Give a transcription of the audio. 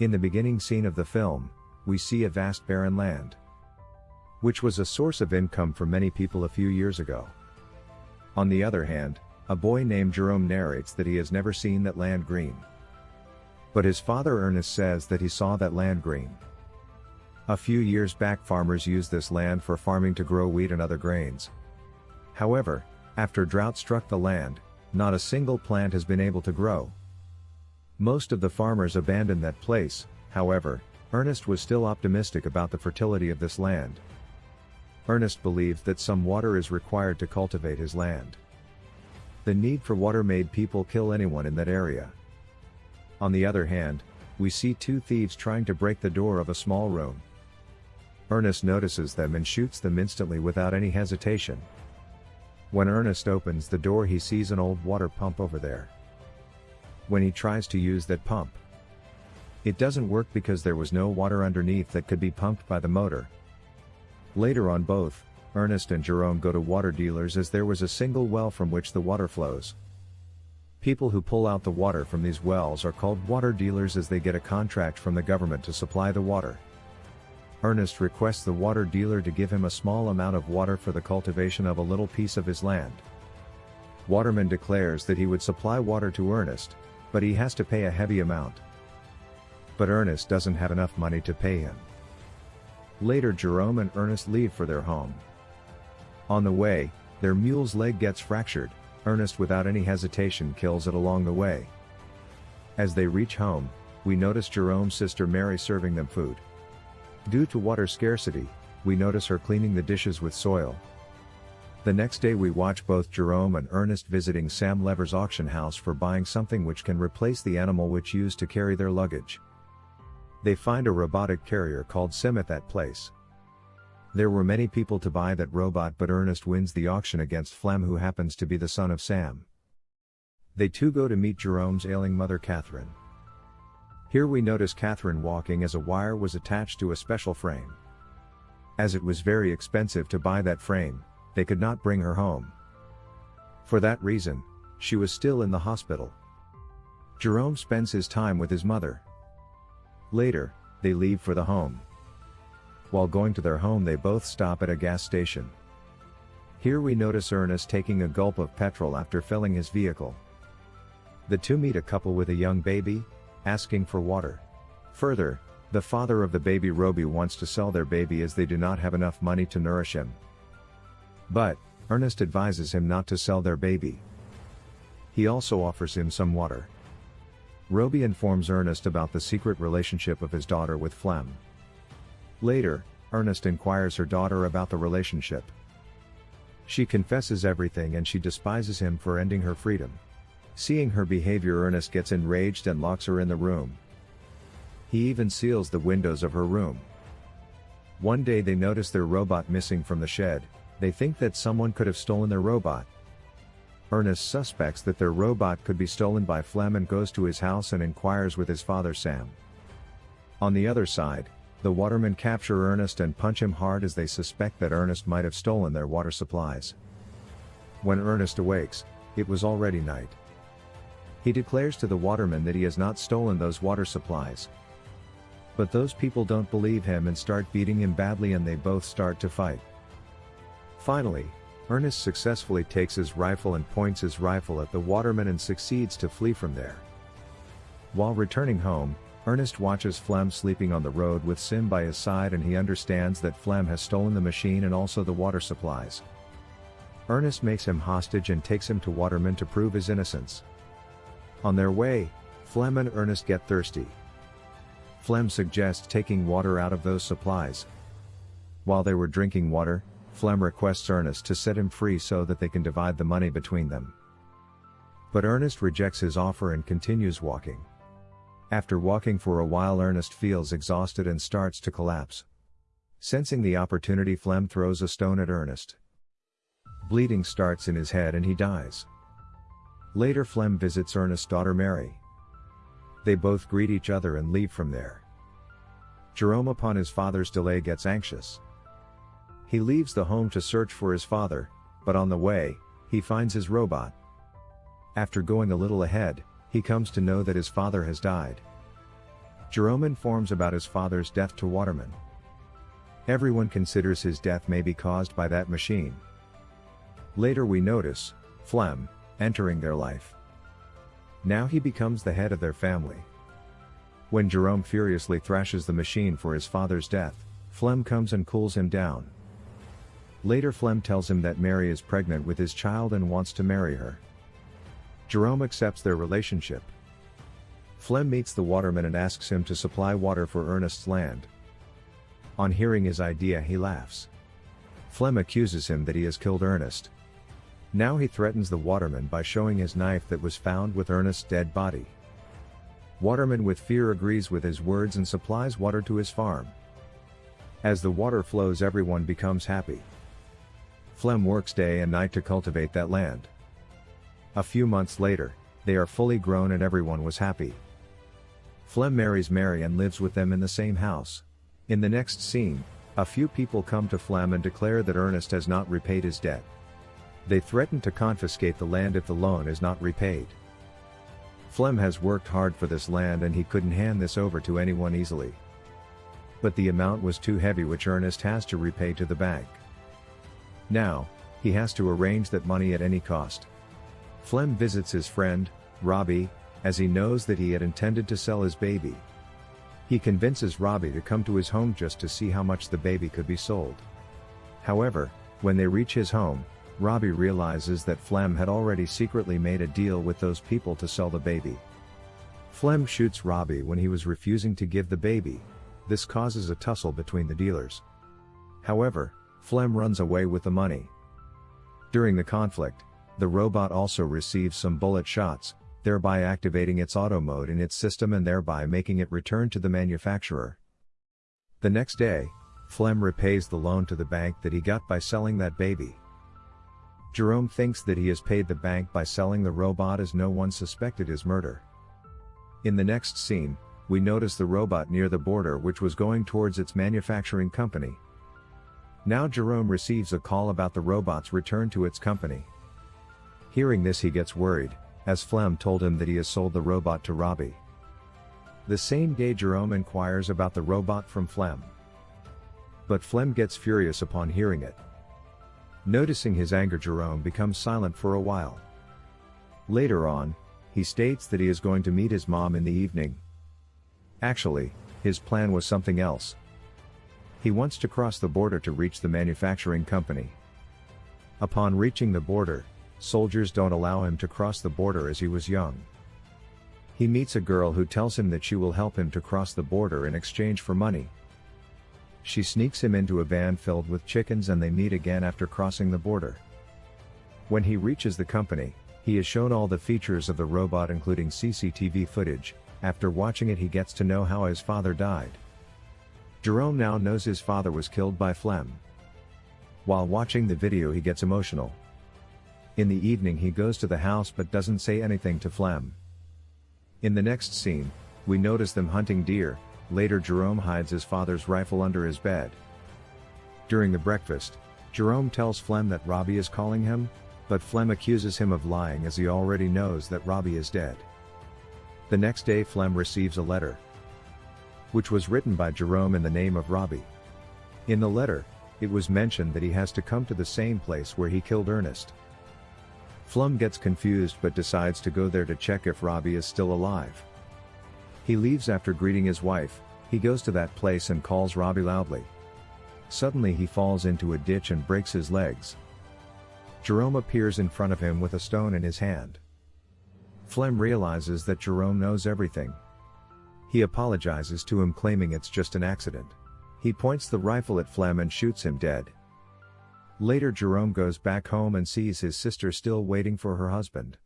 In the beginning scene of the film, we see a vast barren land, which was a source of income for many people a few years ago. On the other hand, a boy named Jerome narrates that he has never seen that land green. But his father Ernest says that he saw that land green. A few years back farmers used this land for farming to grow wheat and other grains. However, after drought struck the land, not a single plant has been able to grow. Most of the farmers abandoned that place, however, Ernest was still optimistic about the fertility of this land. Ernest believed that some water is required to cultivate his land. The need for water made people kill anyone in that area. On the other hand, we see two thieves trying to break the door of a small room. Ernest notices them and shoots them instantly without any hesitation. When Ernest opens the door he sees an old water pump over there. When he tries to use that pump, it doesn't work because there was no water underneath that could be pumped by the motor. Later on both, Ernest and Jerome go to water dealers as there was a single well from which the water flows. People who pull out the water from these wells are called water dealers as they get a contract from the government to supply the water. Ernest requests the water dealer to give him a small amount of water for the cultivation of a little piece of his land. Waterman declares that he would supply water to Ernest, but he has to pay a heavy amount. But Ernest doesn't have enough money to pay him. Later Jerome and Ernest leave for their home. On the way, their mule's leg gets fractured, Ernest without any hesitation kills it along the way. As they reach home, we notice Jerome's sister Mary serving them food. Due to water scarcity, we notice her cleaning the dishes with soil. The next day we watch both Jerome and Ernest visiting Sam Lever's auction house for buying something which can replace the animal which used to carry their luggage. They find a robotic carrier called Sim at that place. There were many people to buy that robot but Ernest wins the auction against Flem who happens to be the son of Sam. They too go to meet Jerome's ailing mother Catherine. Here we notice Catherine walking as a wire was attached to a special frame. As it was very expensive to buy that frame, they could not bring her home. For that reason, she was still in the hospital. Jerome spends his time with his mother. Later, they leave for the home. While going to their home they both stop at a gas station. Here we notice Ernest taking a gulp of petrol after filling his vehicle. The two meet a couple with a young baby, asking for water. Further, the father of the baby Robbie wants to sell their baby as they do not have enough money to nourish him. But, Ernest advises him not to sell their baby. He also offers him some water. Robbie informs Ernest about the secret relationship of his daughter with Flem. Later, Ernest inquires her daughter about the relationship. She confesses everything and she despises him for ending her freedom. Seeing her behavior Ernest gets enraged and locks her in the room. He even seals the windows of her room. One day they notice their robot missing from the shed, they think that someone could have stolen their robot. Ernest suspects that their robot could be stolen by Flem and goes to his house and inquires with his father Sam. On the other side, the watermen capture Ernest and punch him hard as they suspect that Ernest might have stolen their water supplies. When Ernest awakes, it was already night. He declares to the watermen that he has not stolen those water supplies. But those people don't believe him and start beating him badly and they both start to fight. Finally, Ernest successfully takes his rifle and points his rifle at the waterman and succeeds to flee from there. While returning home, Ernest watches Flem sleeping on the road with Sim by his side and he understands that Flem has stolen the machine and also the water supplies. Ernest makes him hostage and takes him to Waterman to prove his innocence. On their way, Flem and Ernest get thirsty. Flem suggests taking water out of those supplies. While they were drinking water, Flem requests Ernest to set him free so that they can divide the money between them. But Ernest rejects his offer and continues walking. After walking for a while Ernest feels exhausted and starts to collapse. Sensing the opportunity Flem throws a stone at Ernest. Bleeding starts in his head and he dies. Later Flem visits Ernest's daughter Mary. They both greet each other and leave from there. Jerome upon his father's delay gets anxious. He leaves the home to search for his father, but on the way, he finds his robot. After going a little ahead, he comes to know that his father has died. Jerome informs about his father's death to Waterman. Everyone considers his death may be caused by that machine. Later we notice, Flem, entering their life. Now he becomes the head of their family. When Jerome furiously thrashes the machine for his father's death, Flem comes and cools him down. Later Flem tells him that Mary is pregnant with his child and wants to marry her. Jerome accepts their relationship. Flem meets the waterman and asks him to supply water for Ernest's land. On hearing his idea he laughs. Flem accuses him that he has killed Ernest. Now he threatens the waterman by showing his knife that was found with Ernest's dead body. Waterman with fear agrees with his words and supplies water to his farm. As the water flows everyone becomes happy. Flem works day and night to cultivate that land. A few months later, they are fully grown and everyone was happy. Flem marries Mary and lives with them in the same house. In the next scene, a few people come to Flem and declare that Ernest has not repaid his debt. They threaten to confiscate the land if the loan is not repaid. Flem has worked hard for this land and he couldn't hand this over to anyone easily. But the amount was too heavy which Ernest has to repay to the bank. Now, he has to arrange that money at any cost. Flem visits his friend, Robbie, as he knows that he had intended to sell his baby. He convinces Robbie to come to his home just to see how much the baby could be sold. However, when they reach his home, Robbie realizes that Flem had already secretly made a deal with those people to sell the baby. Flem shoots Robbie when he was refusing to give the baby, this causes a tussle between the dealers. However, Flem runs away with the money. During the conflict, the robot also receives some bullet shots, thereby activating its auto mode in its system and thereby making it return to the manufacturer. The next day, Flem repays the loan to the bank that he got by selling that baby. Jerome thinks that he has paid the bank by selling the robot as no one suspected his murder. In the next scene, we notice the robot near the border which was going towards its manufacturing company. Now Jerome receives a call about the robot's return to its company. Hearing this he gets worried, as Flem told him that he has sold the robot to Robbie. The same day Jerome inquires about the robot from Flem. But Flem gets furious upon hearing it. Noticing his anger Jerome becomes silent for a while. Later on, he states that he is going to meet his mom in the evening. Actually, his plan was something else. He wants to cross the border to reach the manufacturing company. Upon reaching the border, soldiers don't allow him to cross the border as he was young. He meets a girl who tells him that she will help him to cross the border in exchange for money. She sneaks him into a van filled with chickens and they meet again after crossing the border. When he reaches the company, he is shown all the features of the robot including CCTV footage, after watching it he gets to know how his father died. Jerome now knows his father was killed by Flem. While watching the video he gets emotional. In the evening he goes to the house but doesn't say anything to Flem. In the next scene, we notice them hunting deer, Later Jerome hides his father's rifle under his bed. During the breakfast, Jerome tells Flem that Robbie is calling him, but Flem accuses him of lying as he already knows that Robbie is dead. The next day Flem receives a letter, which was written by Jerome in the name of Robbie. In the letter, it was mentioned that he has to come to the same place where he killed Ernest. Flem gets confused but decides to go there to check if Robbie is still alive. He leaves after greeting his wife, he goes to that place and calls Robbie loudly. Suddenly he falls into a ditch and breaks his legs. Jerome appears in front of him with a stone in his hand. Flem realizes that Jerome knows everything. He apologizes to him claiming it's just an accident. He points the rifle at Flem and shoots him dead. Later Jerome goes back home and sees his sister still waiting for her husband.